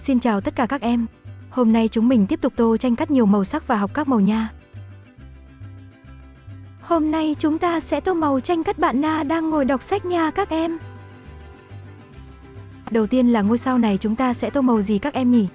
Xin chào tất cả các em. Hôm nay chúng mình tiếp tục tô tranh cắt nhiều màu sắc và học các màu nha. Hôm nay chúng ta sẽ tô màu tranh cắt bạn Na đang ngồi đọc sách nha các em. Đầu tiên là ngôi sao này chúng ta sẽ tô màu gì các em nhỉ?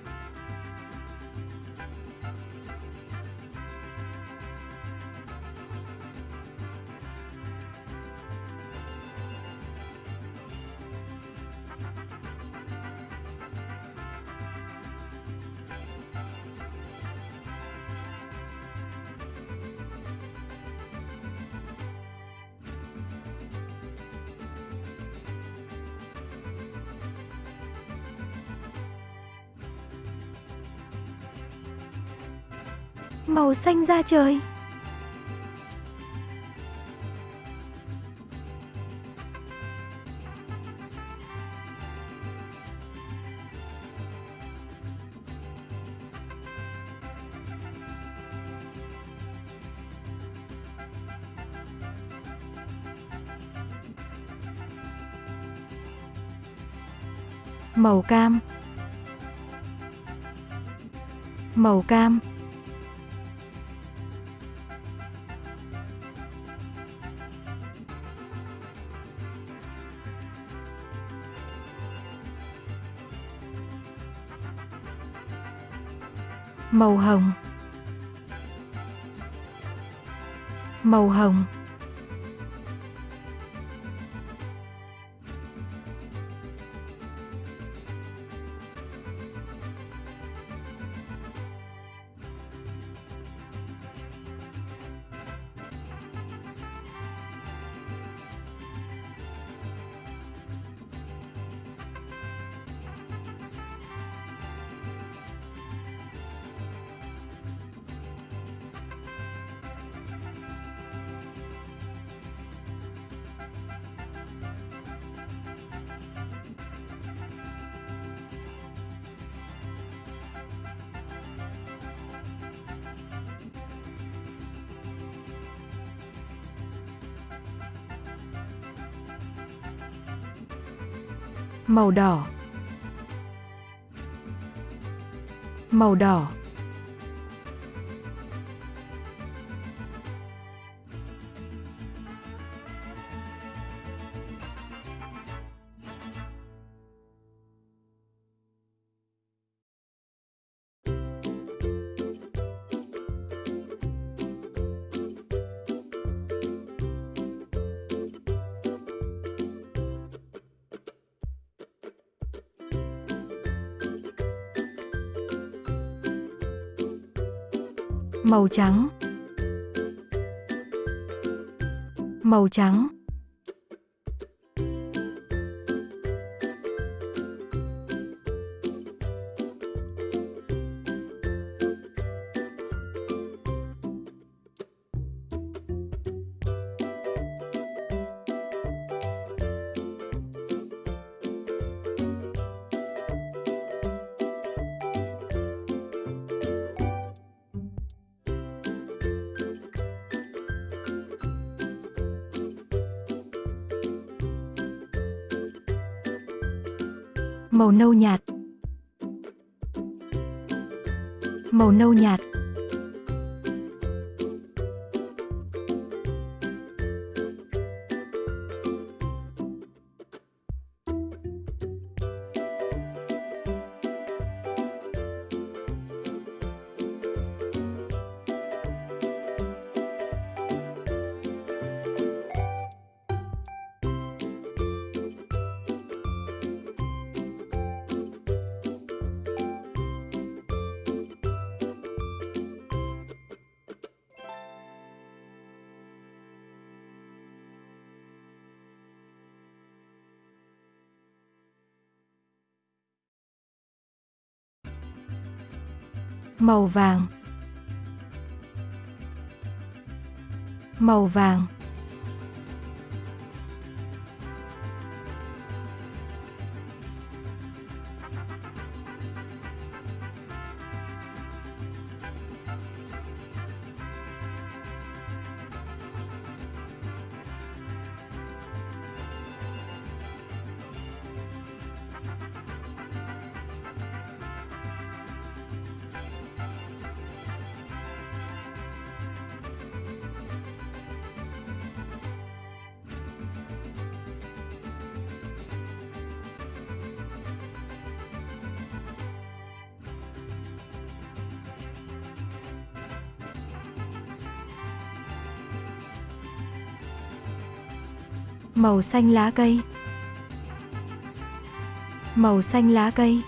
Màu xanh da trời. Màu cam. Màu cam. Màu hồng. Màu hồng. Màu đỏ. Màu đỏ. Màu trắng. Màu trắng. Màu nâu nhạt. Màu nâu nhạt. Màu vàng. Màu vàng. Màu xanh lá cây. Màu xanh lá cây.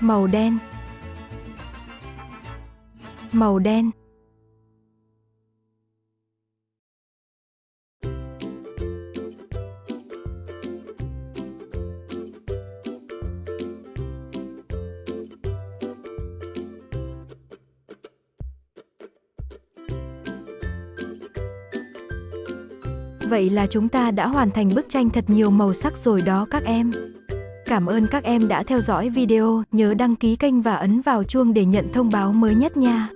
Màu đen. Màu đen. Vậy là chúng ta đã hoàn thành bức tranh thật nhiều màu sắc rồi đó các em. Cảm ơn các em đã theo dõi video, nhớ đăng ký kênh và ấn vào chuông để nhận thông báo mới nhất nha.